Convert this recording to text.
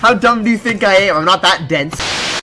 How dumb do you think I am? I'm not that dense.